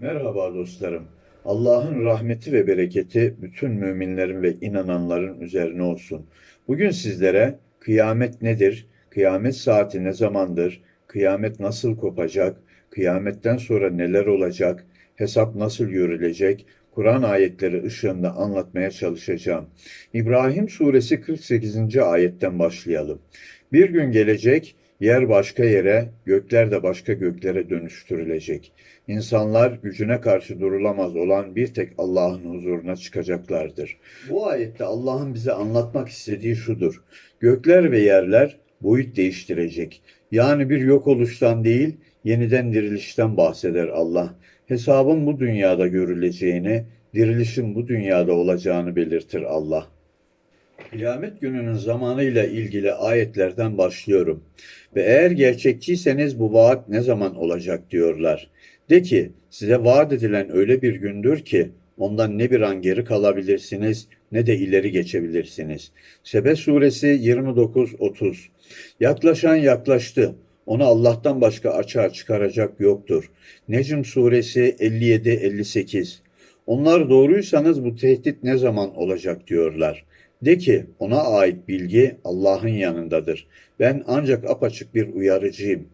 Merhaba dostlarım. Allah'ın rahmeti ve bereketi bütün müminlerin ve inananların üzerine olsun. Bugün sizlere kıyamet nedir, kıyamet saati ne zamandır, kıyamet nasıl kopacak, kıyametten sonra neler olacak, hesap nasıl görülecek, Kur'an ayetleri ışığında anlatmaya çalışacağım. İbrahim suresi 48. ayetten başlayalım. Bir gün gelecek, yer başka yere, gökler de başka göklere dönüştürülecek. İnsanlar gücüne karşı durulamaz olan bir tek Allah'ın huzuruna çıkacaklardır. Bu ayette Allah'ın bize anlatmak istediği şudur. Gökler ve yerler boyut değiştirecek. Yani bir yok oluştan değil, yeniden dirilişten bahseder Allah. Hesabın bu dünyada görüleceğini, dirilişin bu dünyada olacağını belirtir Allah. Kıyamet gününün zamanıyla ilgili ayetlerden başlıyorum. Ve eğer gerçekçiyseniz bu vaat ne zaman olacak diyorlar. De ki size vaat edilen öyle bir gündür ki ondan ne bir an geri kalabilirsiniz ne de ileri geçebilirsiniz. Sebe suresi 29-30 Yaklaşan yaklaştı. Onu Allah'tan başka açığa çıkaracak yoktur. Necm suresi 57-58 Onlar doğruysanız bu tehdit ne zaman olacak diyorlar. De ki ona ait bilgi Allah'ın yanındadır. Ben ancak apaçık bir uyarıcıyım.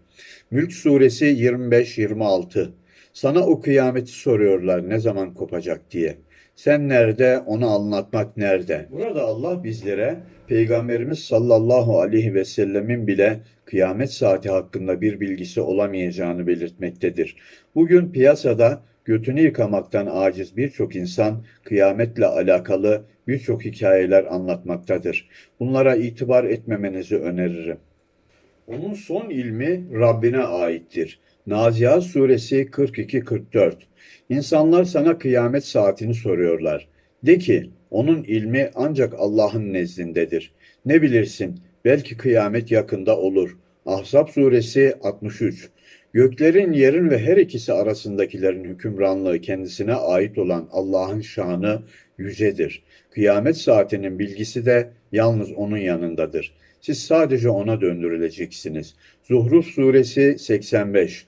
Mülk suresi 25-26 Sana o kıyameti soruyorlar ne zaman kopacak diye. Sen nerede, onu anlatmak nerede? Burada Allah bizlere Peygamberimiz sallallahu aleyhi ve sellemin bile kıyamet saati hakkında bir bilgisi olamayacağını belirtmektedir. Bugün piyasada götünü yıkamaktan aciz birçok insan kıyametle alakalı birçok hikayeler anlatmaktadır. Bunlara itibar etmemenizi öneririm. Onun son ilmi Rabbine aittir. Nazihat suresi 42-44 İnsanlar sana kıyamet saatini soruyorlar. De ki, onun ilmi ancak Allah'ın nezdindedir. Ne bilirsin, belki kıyamet yakında olur. Ahzab suresi 63 Göklerin, yerin ve her ikisi arasındakilerin hükümranlığı kendisine ait olan Allah'ın şanı yücedir. Kıyamet saatinin bilgisi de yalnız onun yanındadır. Siz sadece ona döndürüleceksiniz. Zuhruf suresi 85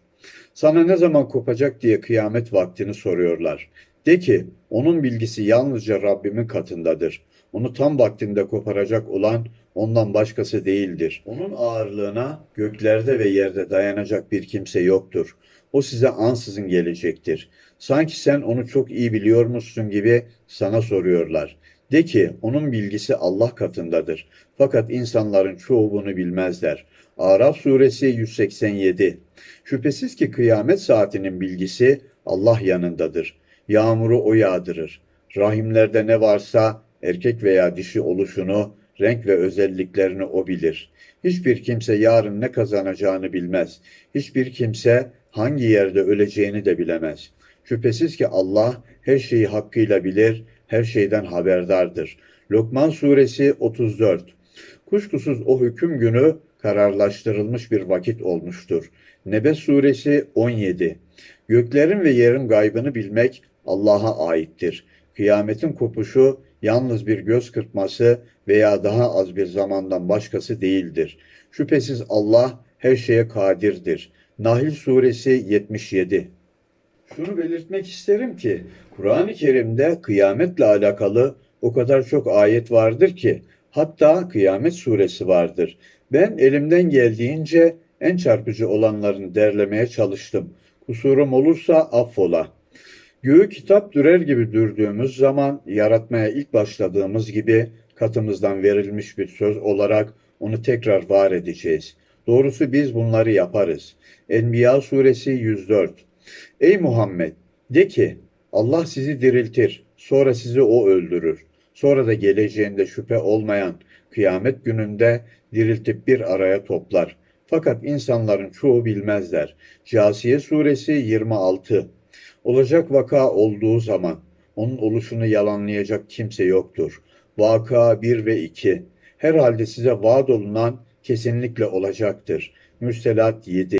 Sana ne zaman kopacak diye kıyamet vaktini soruyorlar. De ki, onun bilgisi yalnızca Rabbimin katındadır. Onu tam vaktinde koparacak olan ondan başkası değildir. Onun ağırlığına göklerde ve yerde dayanacak bir kimse yoktur. O size ansızın gelecektir. Sanki sen onu çok iyi biliyormuşsun gibi sana soruyorlar. De ki onun bilgisi Allah katındadır. Fakat insanların çoğu bunu bilmezler. Araf suresi 187 Şüphesiz ki kıyamet saatinin bilgisi Allah yanındadır. Yağmuru o yağdırır. Rahimlerde ne varsa erkek veya dişi oluşunu, renk ve özelliklerini o bilir. Hiçbir kimse yarın ne kazanacağını bilmez. Hiçbir kimse hangi yerde öleceğini de bilemez. Şüphesiz ki Allah her şeyi hakkıyla bilir, her şeyden haberdardır. Lokman suresi 34 Kuşkusuz o hüküm günü kararlaştırılmış bir vakit olmuştur. Nebe suresi 17 Göklerin ve yerin gaybını bilmek Allah'a aittir. Kıyametin kopuşu yalnız bir göz kırpması veya daha az bir zamandan başkası değildir. Şüphesiz Allah her şeye kadirdir. Nahil suresi 77 Şunu belirtmek isterim ki Kur'an-ı Kerim'de kıyametle alakalı o kadar çok ayet vardır ki hatta kıyamet suresi vardır. Ben elimden geldiğince en çarpıcı olanlarını derlemeye çalıştım. Kusurum olursa affola. Göğü kitap dürer gibi dürdüğümüz zaman yaratmaya ilk başladığımız gibi katımızdan verilmiş bir söz olarak onu tekrar var edeceğiz. Doğrusu biz bunları yaparız. Enbiya suresi 104 Ey Muhammed! De ki Allah sizi diriltir, sonra sizi o öldürür. Sonra da geleceğinde şüphe olmayan kıyamet gününde diriltip bir araya toplar. Fakat insanların çoğu bilmezler. Casiye suresi 26 Olacak vaka olduğu zaman onun oluşunu yalanlayacak kimse yoktur. Vaka 1 ve 2 Herhalde size vaat olunan kesinlikle olacaktır. Müstelat 7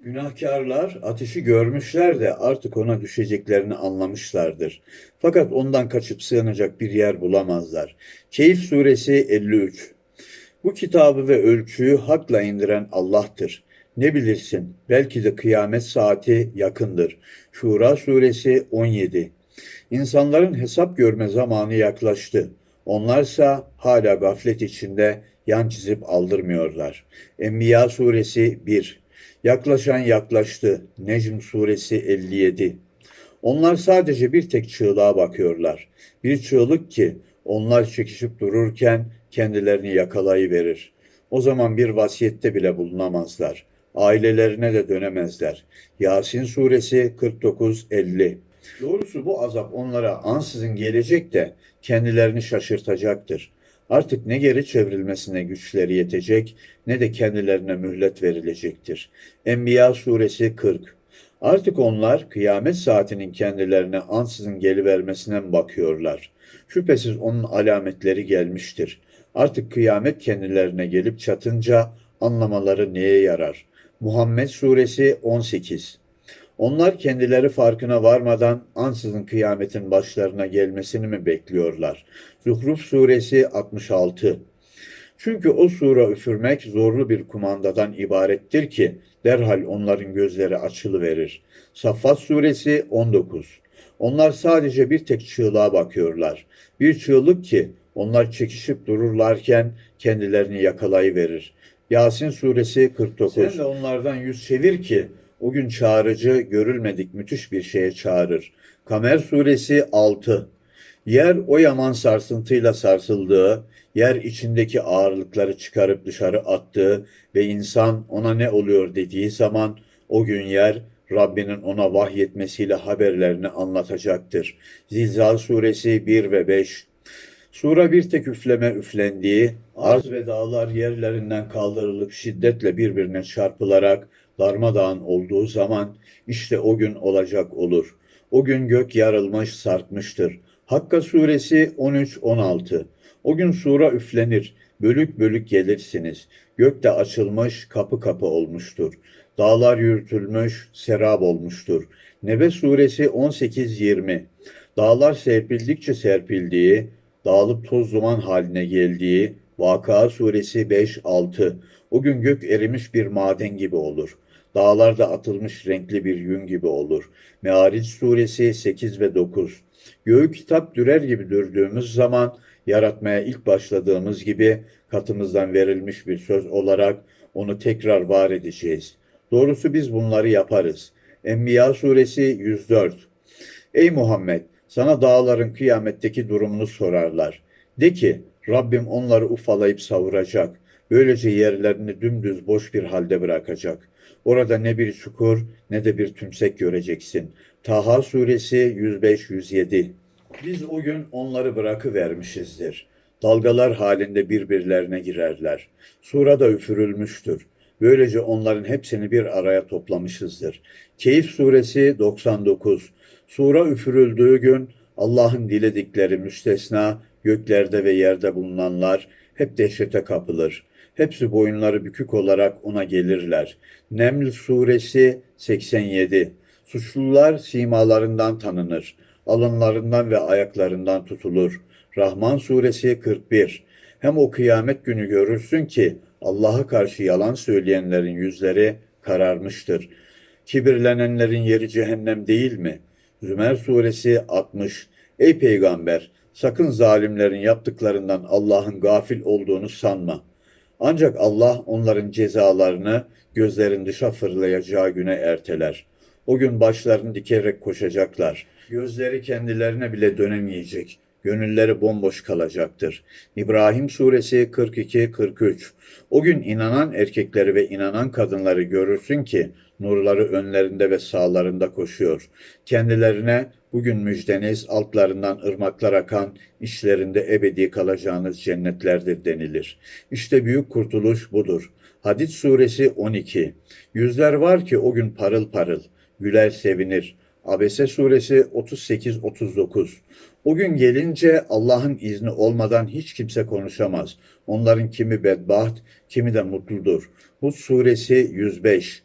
Günahkarlar ateşi görmüşler de artık ona düşeceklerini anlamışlardır. Fakat ondan kaçıp sığınacak bir yer bulamazlar. Keyif suresi 53 Bu kitabı ve ölçüyü hakla indiren Allah'tır. Ne bilirsin, belki de kıyamet saati yakındır. Şura suresi 17 İnsanların hesap görme zamanı yaklaştı. Onlarsa hala gaflet içinde yan çizip aldırmıyorlar. Enbiya suresi 1 Yaklaşan yaklaştı. Necm suresi 57 Onlar sadece bir tek çığlığa bakıyorlar. Bir çığlık ki onlar çekişip dururken kendilerini yakalayıverir. O zaman bir vasiyette bile bulunamazlar. Ailelerine de dönemezler. Yasin suresi 49-50 Doğrusu bu azap onlara ansızın gelecek de kendilerini şaşırtacaktır. Artık ne geri çevrilmesine güçleri yetecek ne de kendilerine mühlet verilecektir. Enbiya suresi 40 Artık onlar kıyamet saatinin kendilerine ansızın gelivermesine mi bakıyorlar? Şüphesiz onun alametleri gelmiştir. Artık kıyamet kendilerine gelip çatınca anlamaları neye yarar? Muhammed Suresi 18 Onlar kendileri farkına varmadan ansızın kıyametin başlarına gelmesini mi bekliyorlar? Zuhruf Suresi 66 Çünkü o sura üfürmek zorlu bir kumandadan ibarettir ki derhal onların gözleri açılıverir. Saffat Suresi 19 Onlar sadece bir tek çığlığa bakıyorlar. Bir çığlık ki onlar çekişip dururlarken kendilerini yakalayıverir. Yasin suresi 49. Sen de onlardan yüz çevir ki o gün çağrıcı görülmedik müthiş bir şeye çağırır. Kamer suresi 6. Yer o yaman sarsıntıyla sarsıldığı, yer içindeki ağırlıkları çıkarıp dışarı attığı ve insan ona ne oluyor dediği zaman o gün yer Rabbinin ona vahyetmesiyle haberlerini anlatacaktır. Zilzal suresi 1 ve 5 Sura bir tek üfleme üflendiği, arz ve dağlar yerlerinden kaldırılıp şiddetle birbirine çarpılarak darmadağın olduğu zaman işte o gün olacak olur. O gün gök yarılmış sarkmıştır. Hakka suresi 13-16 O gün sura üflenir, bölük bölük gelirsiniz. Gök de açılmış, kapı kapı olmuştur. Dağlar yürütülmüş, serap olmuştur. Nebe suresi 18-20 Dağlar serpildikçe serpildiği, dağılıp toz duman haline geldiği Vaka suresi 5-6 O gün gök erimiş bir maden gibi olur. Dağlarda atılmış renkli bir yün gibi olur. Meariç suresi 8 ve 9 Göğü kitap dürer gibi dürdüğümüz zaman yaratmaya ilk başladığımız gibi katımızdan verilmiş bir söz olarak onu tekrar var edeceğiz. Doğrusu biz bunları yaparız. Enbiya suresi 104 Ey Muhammed! Sana dağların kıyametteki durumunu sorarlar. De ki, Rabbim onları ufalayıp savuracak. Böylece yerlerini dümdüz boş bir halde bırakacak. Orada ne bir çukur ne de bir tümsek göreceksin. Taha suresi 105-107 Biz o gün onları bırakıvermişizdir. Dalgalar halinde birbirlerine girerler. Sura da üfürülmüştür. Böylece onların hepsini bir araya toplamışızdır. Keyif suresi 99 Sura üfürüldüğü gün Allah'ın diledikleri müstesna göklerde ve yerde bulunanlar hep dehşete kapılır. Hepsi boyunları bükük olarak ona gelirler. Neml suresi 87 Suçlular simalarından tanınır. Alınlarından ve ayaklarından tutulur. Rahman suresi 41 Hem o kıyamet günü görürsün ki Allah'a karşı yalan söyleyenlerin yüzleri kararmıştır. Kibirlenenlerin yeri cehennem değil mi?'' Zümer suresi 60 Ey peygamber sakın zalimlerin yaptıklarından Allah'ın gafil olduğunu sanma. Ancak Allah onların cezalarını gözlerin dışa fırlayacağı güne erteler. O gün başlarını dikerek koşacaklar. Gözleri kendilerine bile dönemeyecek. Gönülleri bomboş kalacaktır. İbrahim suresi 42-43 O gün inanan erkekleri ve inanan kadınları görürsün ki nurları önlerinde ve sağlarında koşuyor. Kendilerine bugün müjdeniz altlarından ırmaklar akan, işlerinde ebedi kalacağınız cennetlerdir denilir. İşte büyük kurtuluş budur. Hadid suresi 12 Yüzler var ki o gün parıl parıl, güler sevinir. Abese suresi 38-39 O gün gelince Allah'ın izni olmadan hiç kimse konuşamaz. Onların kimi bedbaht, kimi de mutludur. Hud suresi 105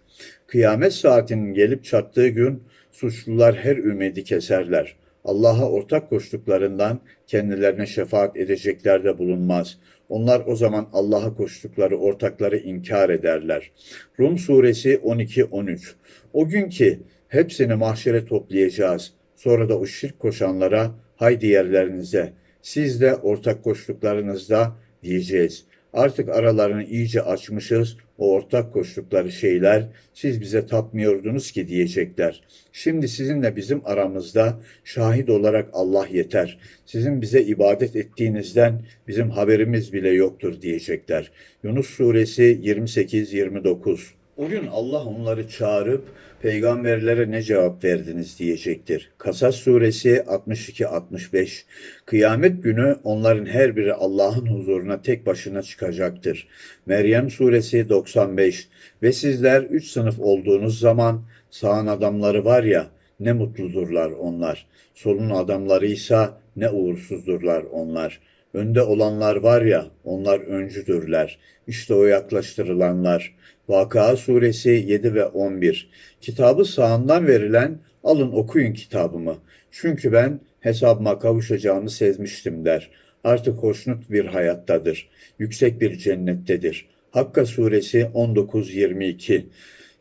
Kıyamet saatinin gelip çattığı gün suçlular her ümidi keserler. Allah'a ortak koştuklarından kendilerine şefaat edecekler de bulunmaz. Onlar o zaman Allah'a koştukları ortakları inkar ederler. Rum suresi 12-13 O gün ki hepsini mahşere toplayacağız. Sonra da o şirk koşanlara haydi yerlerinize. Siz de ortak koştuklarınızda diyeceğiz. Artık aralarını iyice açmışız. O ortak koştukları şeyler siz bize tapmıyordunuz ki diyecekler. Şimdi sizinle bizim aramızda şahit olarak Allah yeter. Sizin bize ibadet ettiğinizden bizim haberimiz bile yoktur diyecekler. Yunus suresi 28-29 o gün Allah onları çağırıp peygamberlere ne cevap verdiniz diyecektir. Kasas suresi 62-65 Kıyamet günü onların her biri Allah'ın huzuruna tek başına çıkacaktır. Meryem suresi 95 Ve sizler üç sınıf olduğunuz zaman sağın adamları var ya ne mutludurlar onlar. Solun adamlarıysa ne uğursuzdurlar onlar. Önde olanlar var ya, onlar öncüdürler. İşte o yaklaştırılanlar. Vakıa suresi 7 ve 11. Kitabı sağından verilen, alın okuyun kitabımı. Çünkü ben hesabıma kavuşacağımı sezmiştim der. Artık hoşnut bir hayattadır. Yüksek bir cennettedir. Hakka suresi 19-22.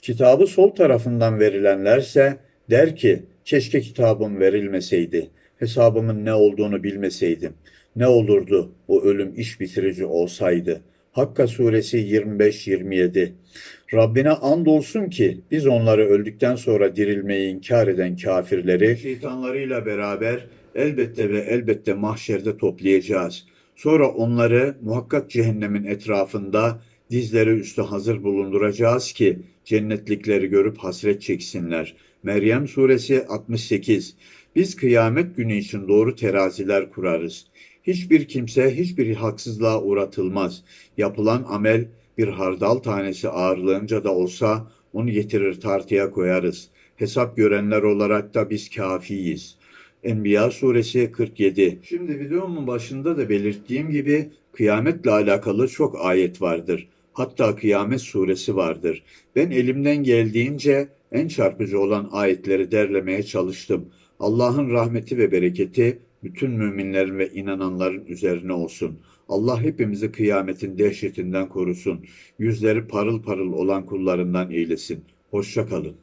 Kitabı sol tarafından verilenlerse der ki, keşke kitabım verilmeseydi. Hesabımın ne olduğunu bilmeseydim. Ne olurdu o ölüm iş bitirici olsaydı. Hakka suresi 25-27 Rabbine andolsun ki biz onları öldükten sonra dirilmeyi inkar eden kafirleri şeytanlarıyla beraber elbette ve elbette mahşerde toplayacağız. Sonra onları muhakkak cehennemin etrafında dizleri üstü hazır bulunduracağız ki cennetlikleri görüp hasret çeksinler. Meryem suresi 68 Biz kıyamet günü için doğru teraziler kurarız. Hiçbir kimse hiçbir haksızlığa uğratılmaz. Yapılan amel bir hardal tanesi ağırlığınca da olsa onu getirir tartıya koyarız. Hesap görenler olarak da biz kafiyiz. Enbiya suresi 47. Şimdi videomun başında da belirttiğim gibi kıyametle alakalı çok ayet vardır. Hatta kıyamet suresi vardır. Ben elimden geldiğince en çarpıcı olan ayetleri derlemeye çalıştım. Allah'ın rahmeti ve bereketi bütün müminlerin ve inananların üzerine olsun. Allah hepimizi kıyametin dehşetinden korusun. Yüzleri parıl parıl olan kullarından eylesin. Hoşça kalın.